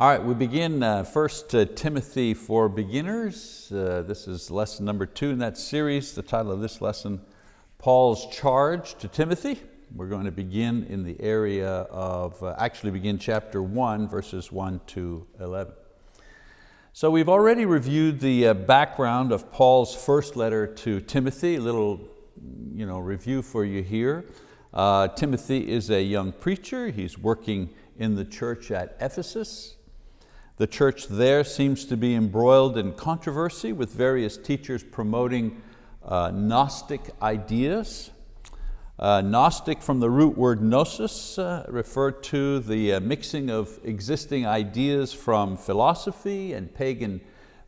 All right, we begin uh, first uh, Timothy for beginners. Uh, this is lesson number two in that series. The title of this lesson, Paul's charge to Timothy. We're going to begin in the area of, uh, actually begin chapter one, verses one to 11. So we've already reviewed the uh, background of Paul's first letter to Timothy, a little you know, review for you here. Uh, Timothy is a young preacher. He's working in the church at Ephesus. The church there seems to be embroiled in controversy with various teachers promoting uh, Gnostic ideas. Uh, Gnostic from the root word gnosis uh, referred to the uh, mixing of existing ideas from philosophy and pagan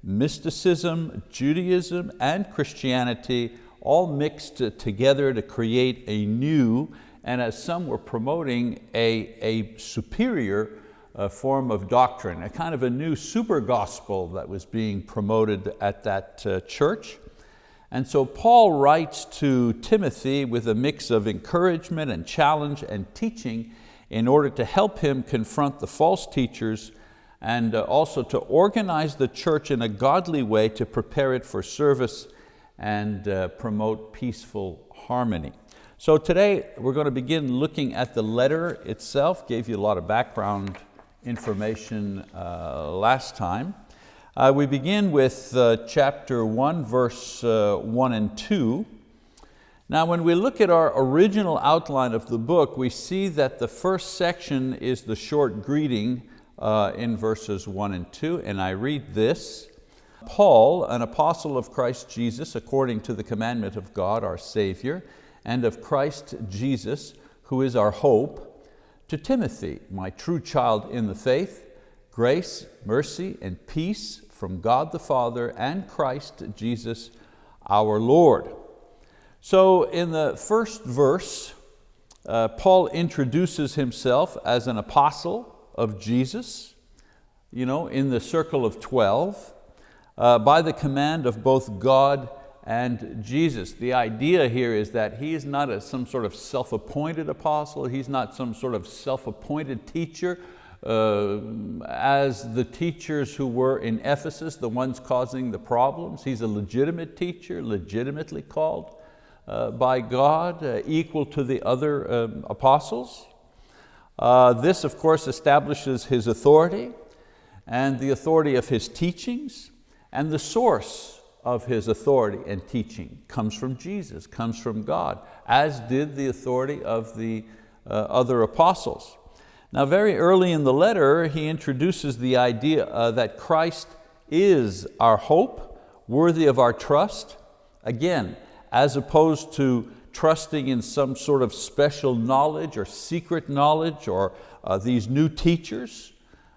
mysticism, Judaism and Christianity all mixed together to create a new and as some were promoting a, a superior a form of doctrine, a kind of a new super gospel that was being promoted at that uh, church. And so Paul writes to Timothy with a mix of encouragement and challenge and teaching in order to help him confront the false teachers and uh, also to organize the church in a godly way to prepare it for service and uh, promote peaceful harmony. So today we're going to begin looking at the letter itself, gave you a lot of background information uh, last time. Uh, we begin with uh, chapter one, verse uh, one and two. Now when we look at our original outline of the book, we see that the first section is the short greeting uh, in verses one and two, and I read this. Paul, an apostle of Christ Jesus, according to the commandment of God our Savior, and of Christ Jesus, who is our hope, to Timothy, my true child in the faith, grace, mercy, and peace from God the Father and Christ Jesus our Lord. So in the first verse, uh, Paul introduces himself as an apostle of Jesus, you know, in the circle of 12, uh, by the command of both God and Jesus. The idea here is that he is not a, some sort of self-appointed apostle, he's not some sort of self-appointed teacher, uh, as the teachers who were in Ephesus, the ones causing the problems. He's a legitimate teacher, legitimately called uh, by God, uh, equal to the other um, apostles. Uh, this of course establishes his authority and the authority of his teachings and the source of his authority and teaching comes from Jesus, comes from God, as did the authority of the uh, other apostles. Now very early in the letter, he introduces the idea uh, that Christ is our hope, worthy of our trust. Again, as opposed to trusting in some sort of special knowledge or secret knowledge or uh, these new teachers.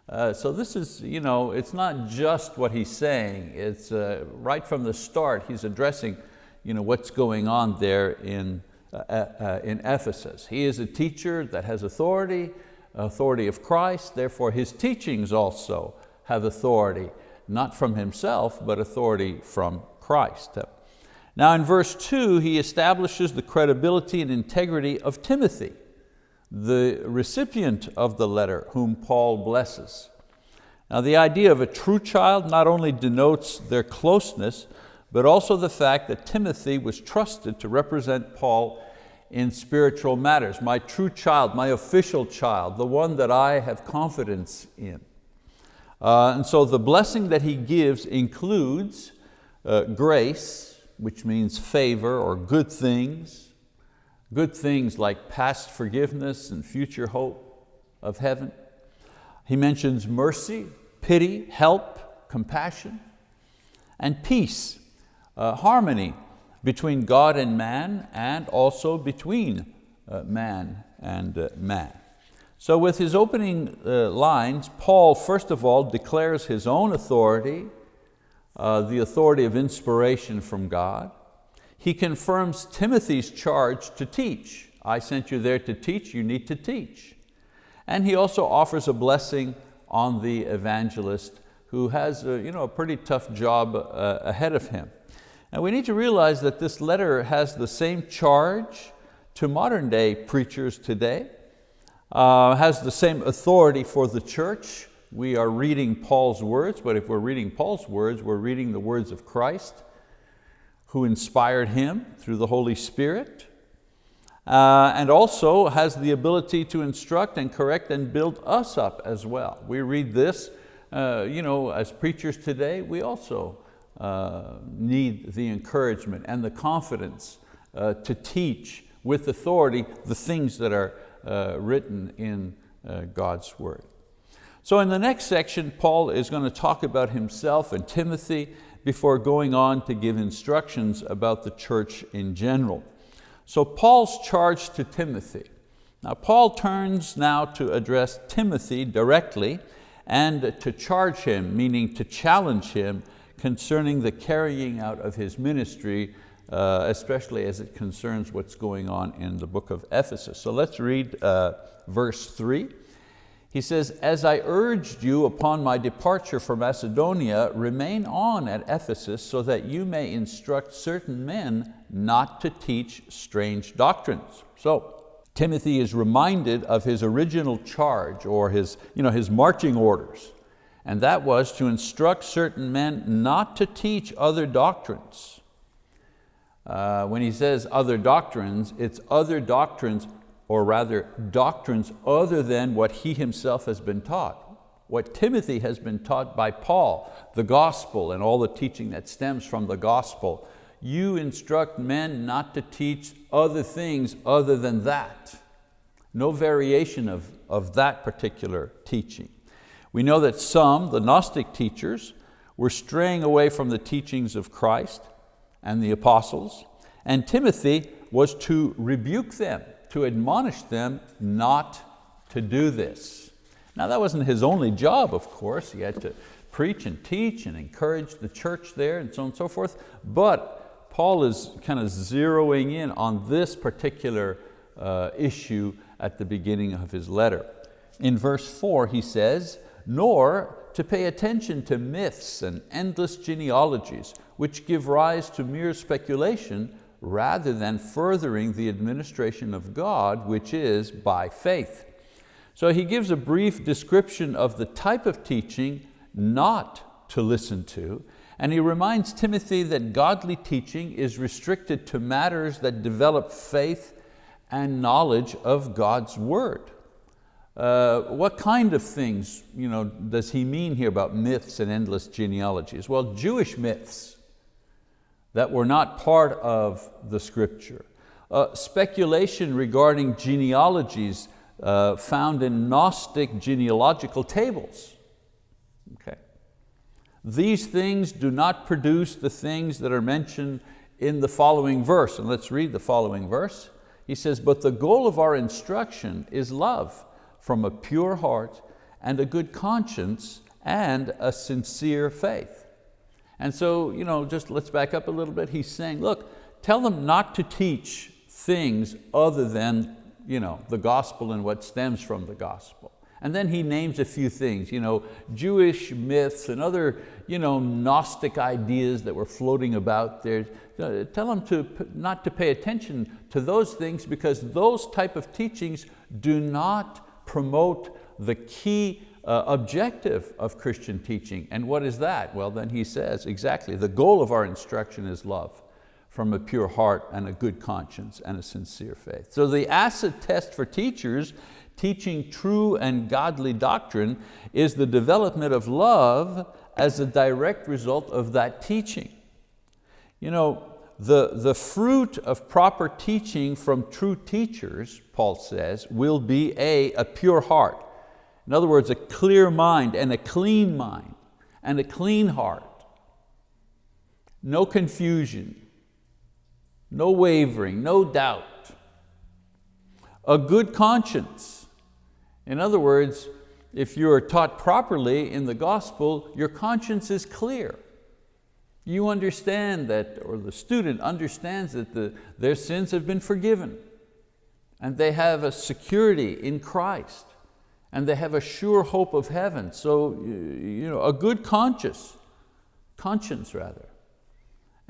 Uh, so this is, you know, it's not just what he's saying, it's uh, right from the start he's addressing you know, what's going on there in, uh, uh, in Ephesus. He is a teacher that has authority, authority of Christ, therefore his teachings also have authority, not from himself, but authority from Christ. Now in verse two, he establishes the credibility and integrity of Timothy the recipient of the letter whom Paul blesses. Now the idea of a true child not only denotes their closeness, but also the fact that Timothy was trusted to represent Paul in spiritual matters. My true child, my official child, the one that I have confidence in. Uh, and so the blessing that he gives includes uh, grace, which means favor or good things, good things like past forgiveness and future hope of heaven. He mentions mercy, pity, help, compassion, and peace, uh, harmony between God and man and also between uh, man and uh, man. So with his opening uh, lines, Paul first of all declares his own authority, uh, the authority of inspiration from God, he confirms Timothy's charge to teach. I sent you there to teach, you need to teach. And he also offers a blessing on the evangelist who has a, you know, a pretty tough job uh, ahead of him. And we need to realize that this letter has the same charge to modern day preachers today, uh, has the same authority for the church We are reading Paul's words, but if we're reading Paul's words, we're reading the words of Christ, who inspired him through the Holy Spirit, uh, and also has the ability to instruct and correct and build us up as well. We read this, uh, you know, as preachers today, we also uh, need the encouragement and the confidence uh, to teach with authority the things that are uh, written in uh, God's word. So in the next section, Paul is going to talk about himself and Timothy before going on to give instructions about the church in general. So Paul's charge to Timothy. Now Paul turns now to address Timothy directly and to charge him, meaning to challenge him concerning the carrying out of his ministry, uh, especially as it concerns what's going on in the book of Ephesus. So let's read uh, verse three. He says, as I urged you upon my departure for Macedonia, remain on at Ephesus so that you may instruct certain men not to teach strange doctrines. So Timothy is reminded of his original charge or his, you know, his marching orders. And that was to instruct certain men not to teach other doctrines. Uh, when he says other doctrines, it's other doctrines or rather doctrines other than what he himself has been taught. What Timothy has been taught by Paul, the gospel and all the teaching that stems from the gospel. You instruct men not to teach other things other than that. No variation of, of that particular teaching. We know that some, the Gnostic teachers, were straying away from the teachings of Christ and the apostles, and Timothy was to rebuke them to admonish them not to do this. Now that wasn't his only job, of course. He had to preach and teach and encourage the church there and so on and so forth. But Paul is kind of zeroing in on this particular uh, issue at the beginning of his letter. In verse four he says, nor to pay attention to myths and endless genealogies, which give rise to mere speculation rather than furthering the administration of God, which is by faith. So he gives a brief description of the type of teaching not to listen to, and he reminds Timothy that godly teaching is restricted to matters that develop faith and knowledge of God's word. Uh, what kind of things you know, does he mean here about myths and endless genealogies? Well, Jewish myths that were not part of the scripture. Uh, speculation regarding genealogies uh, found in Gnostic genealogical tables. Okay. These things do not produce the things that are mentioned in the following verse. And let's read the following verse. He says, but the goal of our instruction is love from a pure heart and a good conscience and a sincere faith. And so, you know, just let's back up a little bit. He's saying, look, tell them not to teach things other than you know, the gospel and what stems from the gospel. And then he names a few things, you know, Jewish myths and other you know, Gnostic ideas that were floating about there. Uh, tell them to, not to pay attention to those things because those type of teachings do not promote the key uh, objective of Christian teaching. And what is that? Well, then he says, exactly, the goal of our instruction is love from a pure heart and a good conscience and a sincere faith. So the acid test for teachers teaching true and godly doctrine is the development of love as a direct result of that teaching. You know, the, the fruit of proper teaching from true teachers, Paul says, will be A, a pure heart. In other words, a clear mind and a clean mind and a clean heart. No confusion, no wavering, no doubt. A good conscience. In other words, if you are taught properly in the gospel, your conscience is clear. You understand that, or the student understands that the, their sins have been forgiven and they have a security in Christ and they have a sure hope of heaven. So you know, a good conscience, conscience rather.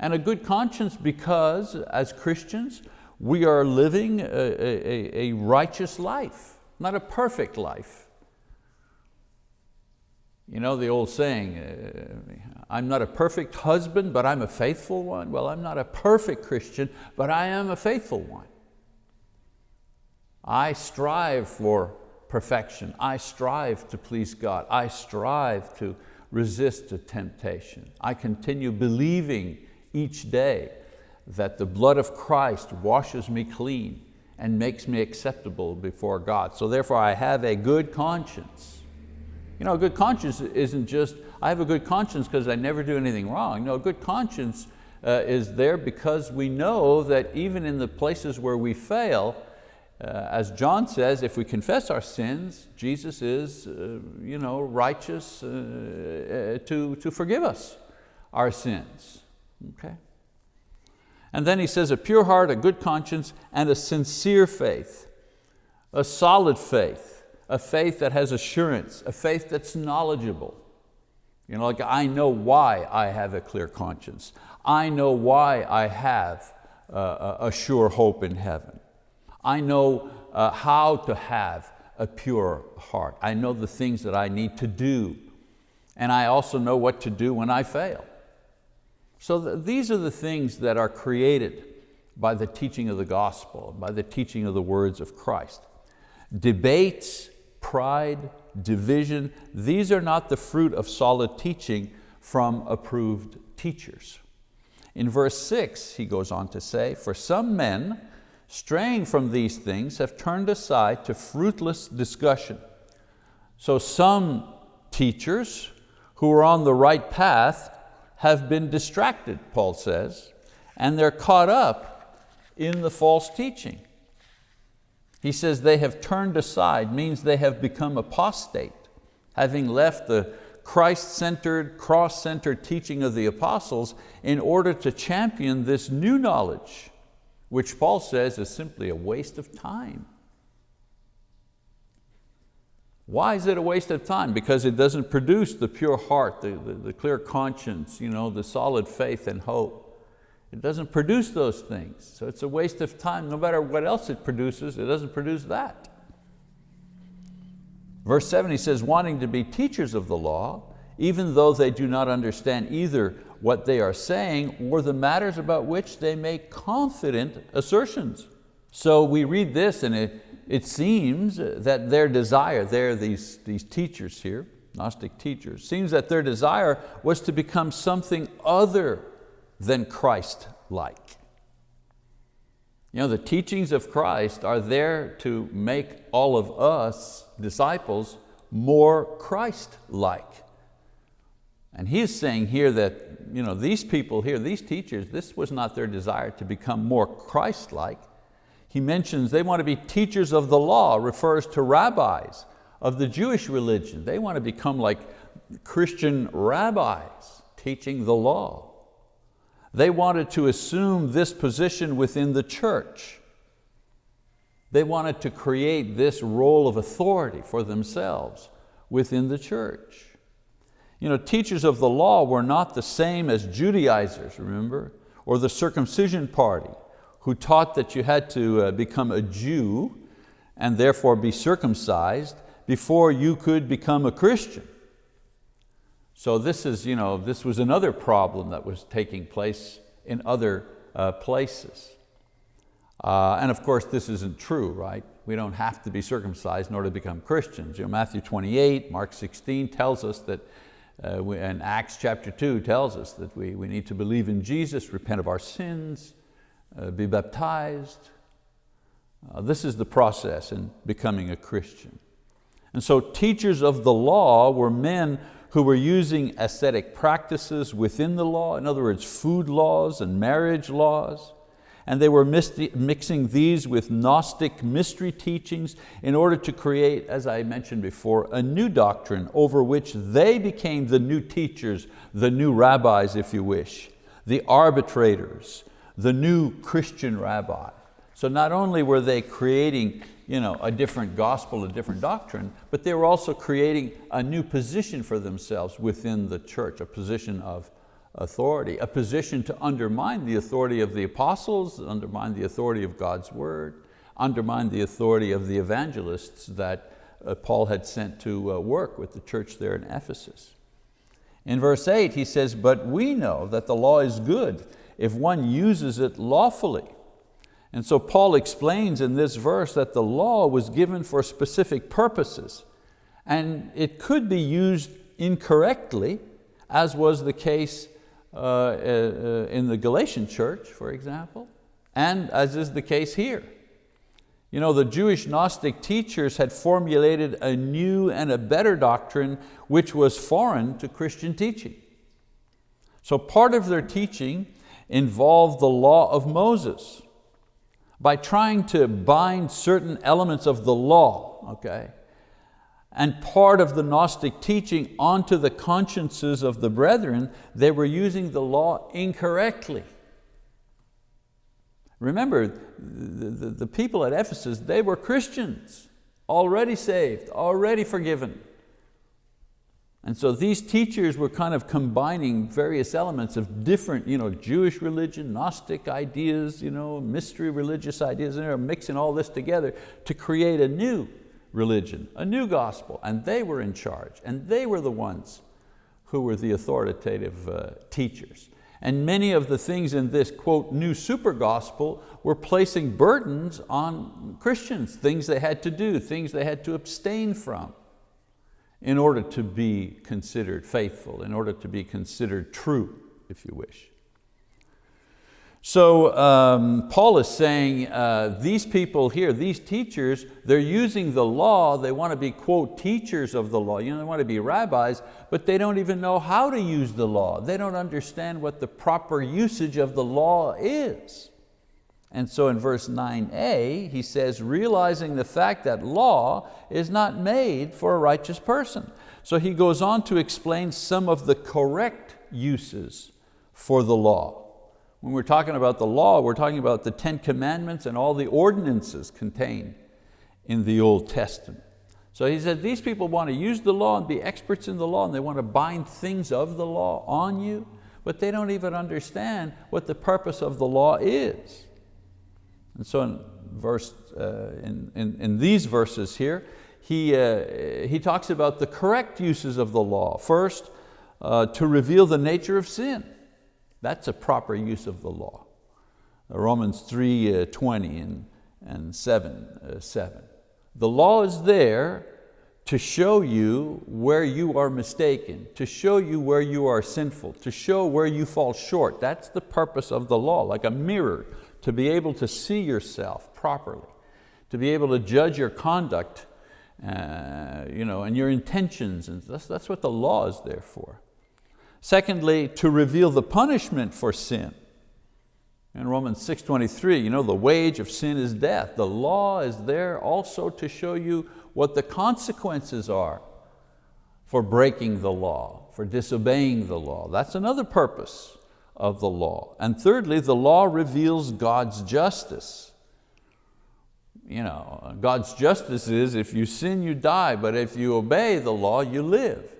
And a good conscience because as Christians, we are living a, a, a righteous life, not a perfect life. You know the old saying, uh, I'm not a perfect husband, but I'm a faithful one. Well, I'm not a perfect Christian, but I am a faithful one. I strive for perfection. I strive to please God. I strive to resist the temptation. I continue believing each day that the blood of Christ washes me clean and makes me acceptable before God. So therefore I have a good conscience. You know, a good conscience isn't just, I have a good conscience because I never do anything wrong. No, a good conscience uh, is there because we know that even in the places where we fail, uh, as John says, if we confess our sins, Jesus is uh, you know, righteous uh, uh, to, to forgive us our sins. Okay? And then he says a pure heart, a good conscience, and a sincere faith, a solid faith, a faith that has assurance, a faith that's knowledgeable. You know, like I know why I have a clear conscience. I know why I have uh, a sure hope in heaven. I know uh, how to have a pure heart. I know the things that I need to do. And I also know what to do when I fail. So th these are the things that are created by the teaching of the gospel, by the teaching of the words of Christ. Debates, pride, division, these are not the fruit of solid teaching from approved teachers. In verse six, he goes on to say, for some men, straying from these things, have turned aside to fruitless discussion. So some teachers who are on the right path have been distracted, Paul says, and they're caught up in the false teaching. He says they have turned aside, means they have become apostate, having left the Christ-centered, cross-centered teaching of the apostles in order to champion this new knowledge, which Paul says is simply a waste of time. Why is it a waste of time? Because it doesn't produce the pure heart, the, the, the, clear conscience, you know, the solid faith and hope. It doesn't produce those things. So it's a waste of time. No matter what else it produces, it doesn't produce that. Verse seven, he says, wanting to be teachers of the law, even though they do not understand either what they are saying or the matters about which they make confident assertions. So we read this and it, it seems that their desire, they're these, these teachers here, Gnostic teachers, seems that their desire was to become something other than Christ-like. You know, the teachings of Christ are there to make all of us, disciples, more Christ-like. And he's saying here that you know, these people here, these teachers, this was not their desire to become more Christ-like, he mentions they want to be teachers of the law, refers to rabbis of the Jewish religion. They want to become like Christian rabbis teaching the law. They wanted to assume this position within the church. They wanted to create this role of authority for themselves within the church. You know, teachers of the law were not the same as Judaizers, remember? Or the circumcision party who taught that you had to uh, become a Jew and therefore be circumcised before you could become a Christian. So this, is, you know, this was another problem that was taking place in other uh, places. Uh, and of course this isn't true, right? We don't have to be circumcised in order to become Christians. You know, Matthew 28, Mark 16 tells us that, uh, we, and Acts chapter 2 tells us that we, we need to believe in Jesus, repent of our sins, uh, be baptized. Uh, this is the process in becoming a Christian. And so teachers of the law were men who were using ascetic practices within the law, in other words, food laws and marriage laws, and they were mixing these with Gnostic mystery teachings in order to create, as I mentioned before, a new doctrine over which they became the new teachers, the new rabbis, if you wish, the arbitrators, the new Christian rabbi. So not only were they creating you know, a different gospel, a different doctrine, but they were also creating a new position for themselves within the church, a position of authority, a position to undermine the authority of the apostles, undermine the authority of God's word, undermine the authority of the evangelists that uh, Paul had sent to uh, work with the church there in Ephesus. In verse eight, he says, but we know that the law is good if one uses it lawfully. And so Paul explains in this verse that the law was given for specific purposes and it could be used incorrectly as was the case Uh, uh, uh, in the Galatian church, for example, and as is the case here. You know, the Jewish Gnostic teachers had formulated a new and a better doctrine which was foreign to Christian teaching. So part of their teaching involved the law of Moses. By trying to bind certain elements of the law, okay, and part of the Gnostic teaching onto the consciences of the brethren, they were using the law incorrectly. Remember, the, the, the people at Ephesus, they were Christians, already saved, already forgiven. And so these teachers were kind of combining various elements of different you know, Jewish religion, Gnostic ideas, you know, mystery religious ideas, and they're mixing all this together to create a new religion, a new gospel, and they were in charge, and they were the ones who were the authoritative uh, teachers. And many of the things in this, quote, new super gospel were placing burdens on Christians, things they had to do, things they had to abstain from in order to be considered faithful, in order to be considered true, if you wish. So um, Paul is saying uh, these people here, these teachers, they're using the law, they want to be quote teachers of the law, you know, they want to be rabbis, but they don't even know how to use the law. They don't understand what the proper usage of the law is. And so in verse 9a, he says, realizing the fact that law is not made for a righteous person. So he goes on to explain some of the correct uses for the law. When we're talking about the law, we're talking about the Ten Commandments and all the ordinances contained in the Old Testament. So he said, these people want to use the law and be experts in the law and they want to bind things of the law on you, but they don't even understand what the purpose of the law is. And so in, verse, uh, in, in, in, these verses here, he, uh, he talks about the correct uses of the law. First, uh, to reveal the nature of sin. That's a proper use of the law. Uh, Romans 3, uh, 20 and, and 7, uh, 7. The law is there to show you where you are mistaken, to show you where you are sinful, to show where you fall short. That's the purpose of the law, like a mirror, to be able to see yourself properly, to be able to judge your conduct uh, you know, and your intentions. And that's, that's what the law is there for. Secondly, to reveal the punishment for sin. In Romans 6.23, you know, the wage of sin is death. The law is there also to show you what the consequences are for breaking the law, for disobeying the law. That's another purpose of the law. And thirdly, the law reveals God's justice. You know, God's justice is if you sin, you die, but if you obey the law, you live.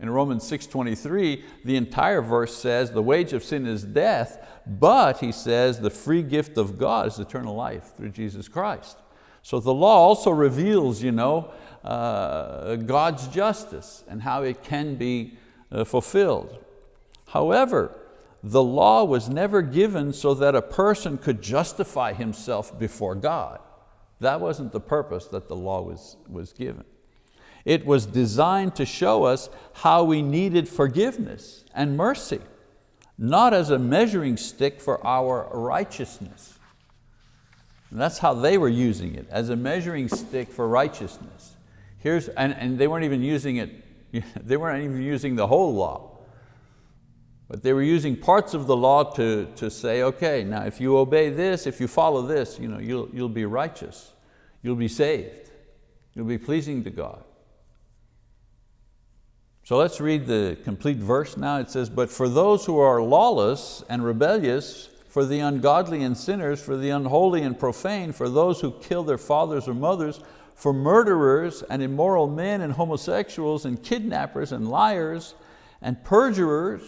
In Romans 6.23, the entire verse says the wage of sin is death, but he says the free gift of God is eternal life through Jesus Christ. So the law also reveals you know, uh, God's justice and how it can be uh, fulfilled. However, the law was never given so that a person could justify himself before God. That wasn't the purpose that the law was, was given. It was designed to show us how we needed forgiveness and mercy, not as a measuring stick for our righteousness. And that's how they were using it, as a measuring stick for righteousness. Here's, and, and they weren't even using it, they weren't even using the whole law. But they were using parts of the law to, to say, okay, now if you obey this, if you follow this, you know, you'll, you'll be righteous. You'll be saved. You'll be pleasing to God. So let's read the complete verse now. It says, but for those who are lawless and rebellious, for the ungodly and sinners, for the unholy and profane, for those who kill their fathers or mothers, for murderers and immoral men and homosexuals and kidnappers and liars and perjurers.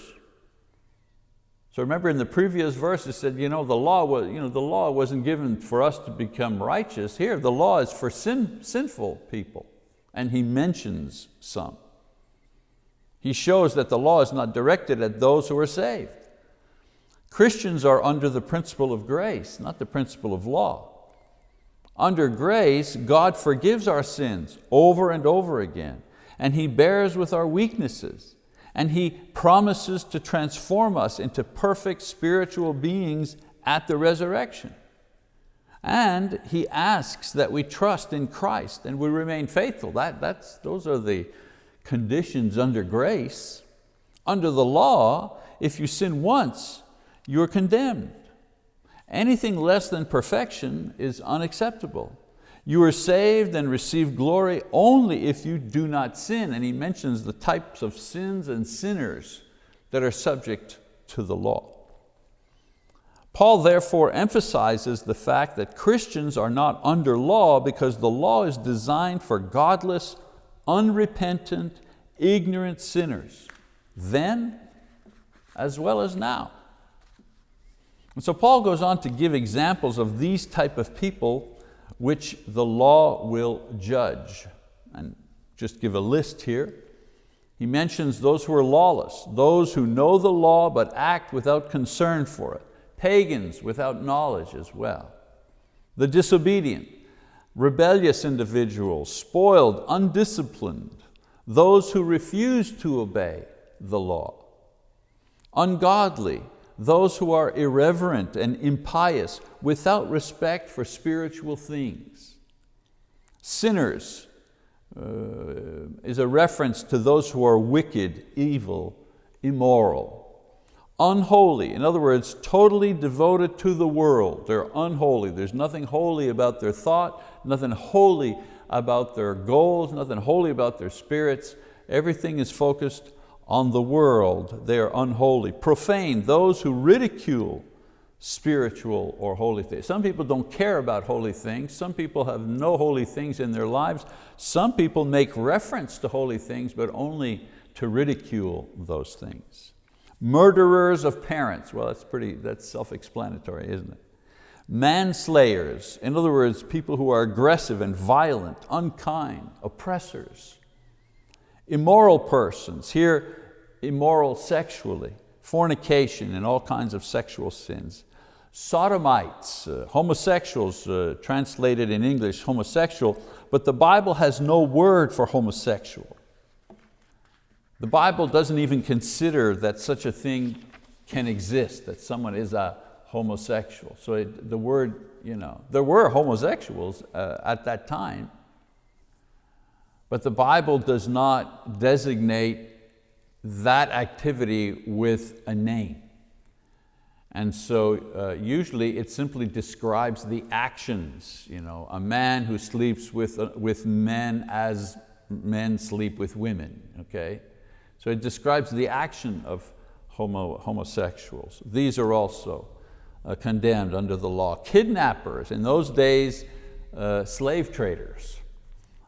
So remember in the previous verse it said, you know, the law, was, you know, the law wasn't given for us to become righteous. Here the law is for sin, sinful people and he mentions some. He shows that the law is not directed at those who are saved. Christians are under the principle of grace, not the principle of law. Under grace, God forgives our sins over and over again, and He bears with our weaknesses, and He promises to transform us into perfect spiritual beings at the resurrection. And He asks that we trust in Christ and we remain faithful. That, that's, those are the conditions under grace. Under the law, if you sin once, you're condemned. Anything less than perfection is unacceptable. You are saved and receive glory only if you do not sin. And he mentions the types of sins and sinners that are subject to the law. Paul therefore emphasizes the fact that Christians are not under law because the law is designed for godless, unrepentant, ignorant sinners, then as well as now. And so Paul goes on to give examples of these type of people which the law will judge. And just give a list here. He mentions those who are lawless, those who know the law but act without concern for it, pagans without knowledge as well, the disobedient, rebellious individuals, spoiled, undisciplined, those who refuse to obey the law, ungodly, those who are irreverent and impious, without respect for spiritual things. Sinners uh, is a reference to those who are wicked, evil, immoral. Unholy, in other words, totally devoted to the world. They're unholy. There's nothing holy about their thought, nothing holy about their goals, nothing holy about their spirits. Everything is focused on the world, they are unholy. Profane, those who ridicule spiritual or holy things. Some people don't care about holy things. Some people have no holy things in their lives. Some people make reference to holy things, but only to ridicule those things. Murderers of parents, well that's pretty, that's self-explanatory, isn't it? Manslayers, in other words, people who are aggressive and violent, unkind, oppressors. Immoral persons, here immoral sexually, fornication and all kinds of sexual sins. Sodomites, uh, homosexuals, uh, translated in English homosexual, but the Bible has no word for homosexual. The Bible doesn't even consider that such a thing can exist, that someone is a homosexual. So it, the word, you know, there were homosexuals uh, at that time, but the Bible does not designate that activity with a name. And so uh, usually it simply describes the actions. You know, a man who sleeps with, uh, with men as men sleep with women, okay? So it describes the action of homo, homosexuals. These are also uh, condemned under the law. Kidnappers, in those days, uh, slave traders.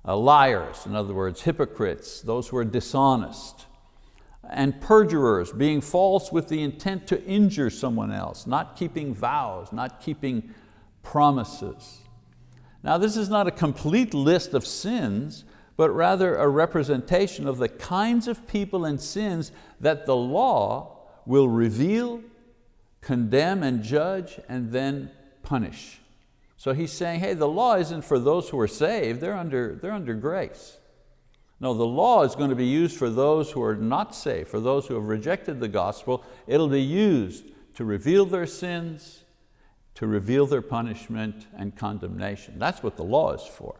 Uh, liars, in other words, hypocrites, those who are dishonest and perjurers, being false with the intent to injure someone else, not keeping vows, not keeping promises. Now this is not a complete list of sins, but rather a representation of the kinds of people and sins that the law will reveal, condemn and judge, and then punish. So he's saying, hey, the law isn't for those who are saved, they're under, they're under grace. No, the law is going to be used for those who are not saved, for those who have rejected the gospel. It'll be used to reveal their sins, to reveal their punishment and condemnation. That's what the law is for.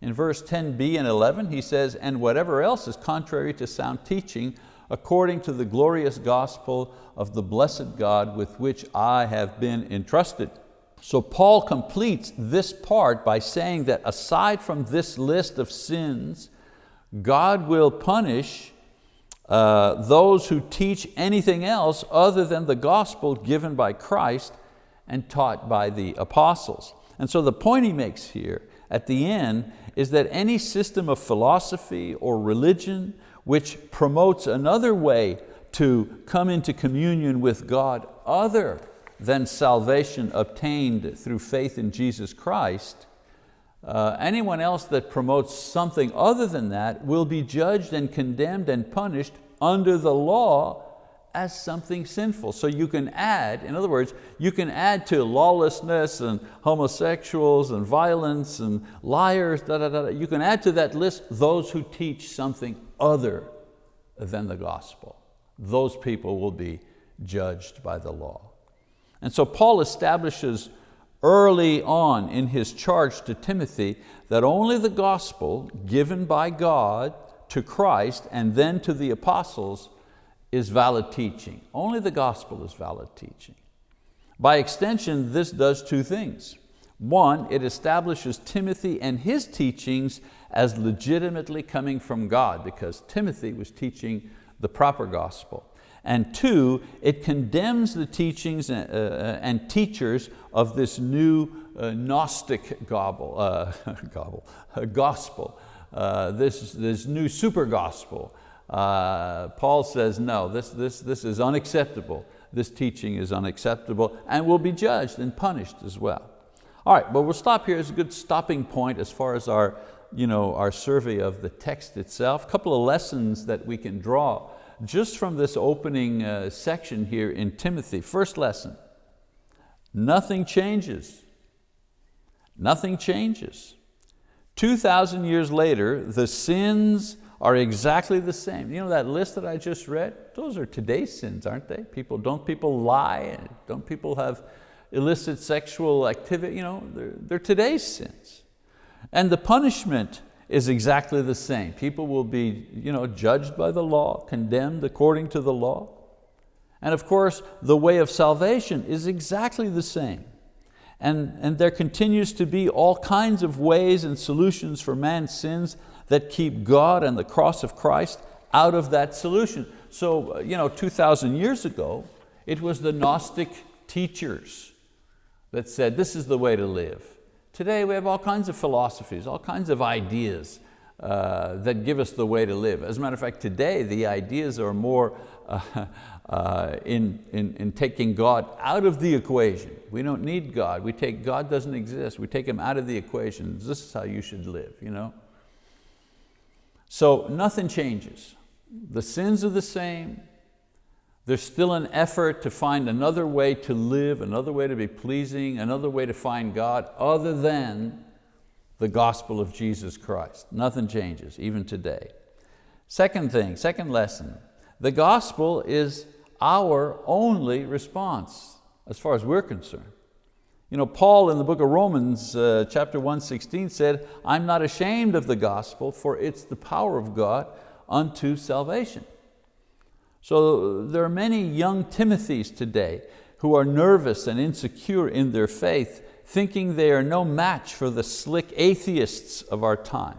In verse 10b and 11, he says, and whatever else is contrary to sound teaching, according to the glorious gospel of the blessed God with which I have been entrusted. So Paul completes this part by saying that aside from this list of sins God will punish uh, those who teach anything else other than the gospel given by Christ and taught by the apostles. And so the point he makes here at the end is that any system of philosophy or religion which promotes another way to come into communion with God other than salvation obtained through faith in Jesus Christ uh, anyone else that promotes something other than that will be judged and condemned and punished under the law as something sinful. So you can add, in other words, you can add to lawlessness and homosexuals and violence and liars, da, da, da, you can add to that list those who teach something other than the gospel. Those people will be judged by the law. And so Paul establishes early on in his charge to Timothy that only the gospel given by God to Christ and then to the apostles is valid teaching. Only the gospel is valid teaching. By extension, this does two things. One, it establishes Timothy and his teachings as legitimately coming from God because Timothy was teaching the proper gospel. And two, it condemns the teachings uh, uh, and teachers of this new uh, Gnostic gobble, uh, gobble, gospel, this, this new super gospel. Uh, Paul says, no, this, this, this is unacceptable. This teaching is unacceptable and will be judged and punished as well. All right, well we'll stop here as a good stopping point as far as our, you know, our survey of the text itself. A couple of lessons that we can draw just from this opening uh, section here in Timothy. First lesson, nothing changes. Nothing changes. 2,000 years later, the sins are exactly the same. You know that list that I just read? Those are today's sins, aren't they? People, don't people lie? Don't people have illicit sexual activity? You know, they're, they're today's sins. And the punishment is exactly the same. People will be you know, judged by the law, condemned according to the law. And of course, the way of salvation is exactly the same. And, and there continues to be all kinds of ways and solutions for man's sins that keep God and the cross of Christ out of that solution. So you know, 2,000 years ago, it was the Gnostic teachers that said this is the way to live. Today we have all kinds of philosophies, all kinds of ideas uh, that give us the way to live. As a matter of fact, today the ideas are more uh, uh, in, in, in taking God out of the equation. We don't need God. We take, God doesn't exist. We take Him out of the equation. This is how you should live. You know? So nothing changes. The sins are the same, there's still an effort to find another way to live, another way to be pleasing, another way to find God other than the gospel of Jesus Christ. Nothing changes, even today. Second thing, second lesson, the gospel is our only response as far as we're concerned. You know, Paul in the book of Romans, uh, chapter 116 said, I'm not ashamed of the gospel, for it's the power of God unto salvation. So there are many young Timothys today who are nervous and insecure in their faith, thinking they are no match for the slick atheists of our time,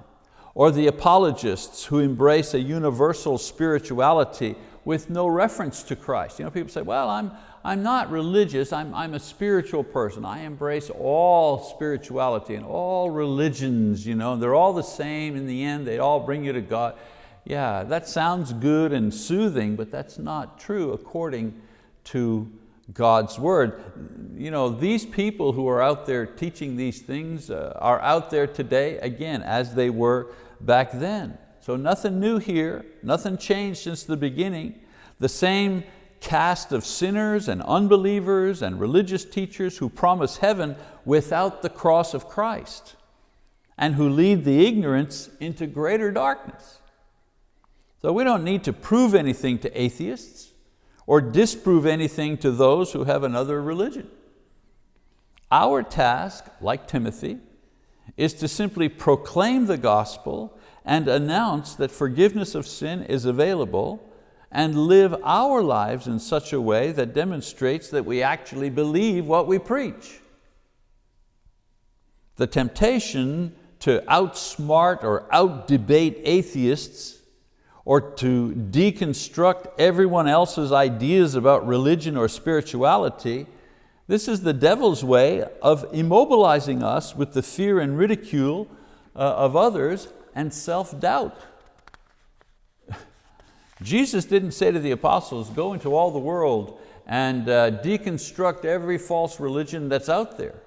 or the apologists who embrace a universal spirituality with no reference to Christ. You know, people say, well, I'm, I'm not religious, I'm, I'm a spiritual person. I embrace all spirituality and all religions, you know, they're all the same in the end, they all bring you to God. Yeah, that sounds good and soothing, but that's not true according to God's word. You know, these people who are out there teaching these things uh, are out there today, again, as they were back then. So nothing new here, nothing changed since the beginning. The same cast of sinners and unbelievers and religious teachers who promise heaven without the cross of Christ and who lead the ignorance into greater darkness. So we don't need to prove anything to atheists or disprove anything to those who have another religion. Our task, like Timothy, is to simply proclaim the gospel and announce that forgiveness of sin is available and live our lives in such a way that demonstrates that we actually believe what we preach. The temptation to outsmart or outdebate atheists or to deconstruct everyone else's ideas about religion or spirituality, this is the devil's way of immobilizing us with the fear and ridicule uh, of others and self-doubt. Jesus didn't say to the apostles, go into all the world and uh, deconstruct every false religion that's out there.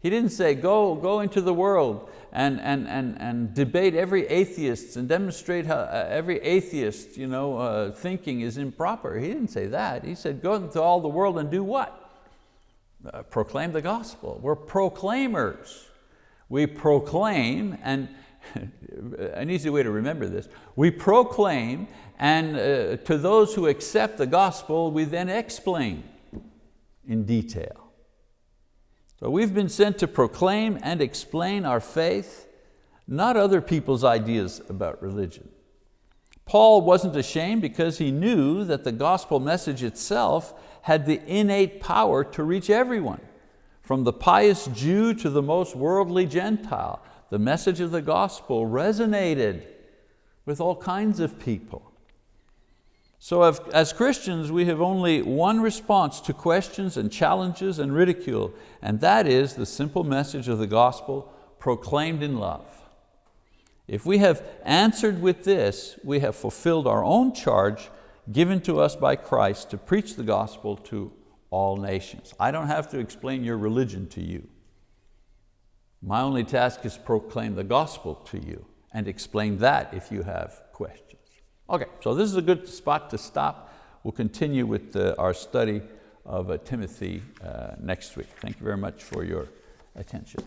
He didn't say, go, go into the world and, and, and, and debate every atheist and demonstrate how uh, every atheist you know, uh, thinking is improper. He didn't say that. He said, go into all the world and do what? Uh, proclaim the gospel. We're proclaimers. We proclaim, and an easy way to remember this, we proclaim and uh, to those who accept the gospel, we then explain in detail. So we've been sent to proclaim and explain our faith, not other people's ideas about religion. Paul wasn't ashamed because he knew that the gospel message itself had the innate power to reach everyone, from the pious Jew to the most worldly Gentile. The message of the gospel resonated with all kinds of people. So as Christians, we have only one response to questions and challenges and ridicule, and that is the simple message of the gospel proclaimed in love. If we have answered with this, we have fulfilled our own charge given to us by Christ to preach the gospel to all nations. I don't have to explain your religion to you. My only task is proclaim the gospel to you and explain that if you have questions. Okay, so this is a good spot to stop. We'll continue with uh, our study of uh, Timothy uh, next week. Thank you very much for your attention.